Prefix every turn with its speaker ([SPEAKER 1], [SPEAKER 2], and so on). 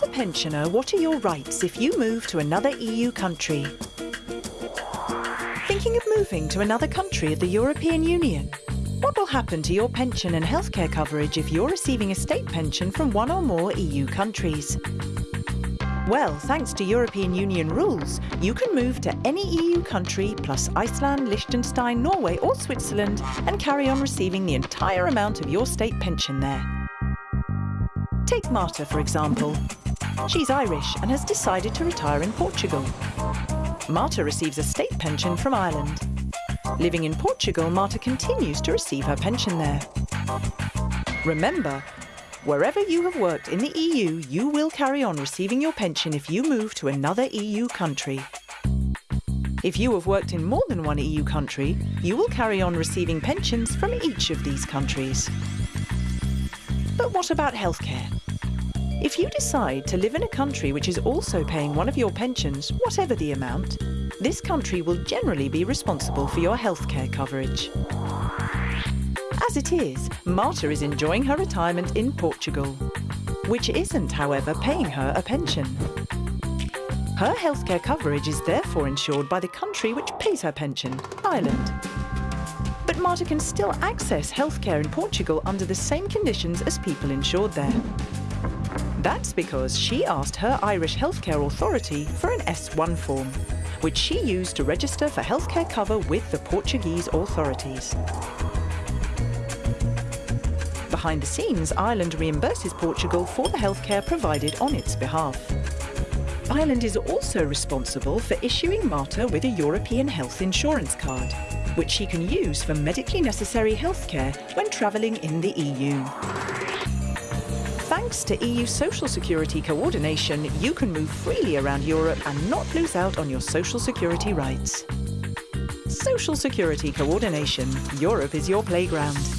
[SPEAKER 1] As a pensioner, what are your rights if you move to another EU country? Thinking of moving to another country of the European Union? What will happen to your pension and healthcare coverage if you're receiving a state pension from one or more EU countries? Well, thanks to European Union rules, you can move to any EU country plus Iceland, Liechtenstein, Norway or Switzerland and carry on receiving the entire amount of your state pension there. Take Marta, for example. She's Irish and has decided to retire in Portugal. Marta receives a state pension from Ireland. Living in Portugal, Marta continues to receive her pension there. Remember, wherever you have worked in the EU, you will carry on receiving your pension if you move to another EU country. If you have worked in more than one EU country, you will carry on receiving pensions from each of these countries. But what about healthcare? If you decide to live in a country which is also paying one of your pensions, whatever the amount, this country will generally be responsible for your healthcare coverage. As it is, Marta is enjoying her retirement in Portugal, which isn't, however, paying her a pension. Her healthcare coverage is therefore insured by the country which pays her pension, Ireland. But Marta can still access healthcare in Portugal under the same conditions as people insured there. That's because she asked her Irish Healthcare Authority for an S1 form, which she used to register for healthcare cover with the Portuguese authorities. Behind the scenes, Ireland reimburses Portugal for the healthcare provided on its behalf. Ireland is also responsible for issuing Marta with a European health insurance card, which she can use for medically necessary healthcare when travelling in the EU. Thanks to EU social security coordination, you can move freely around Europe and not lose out on your social security rights. Social security coordination. Europe is your playground.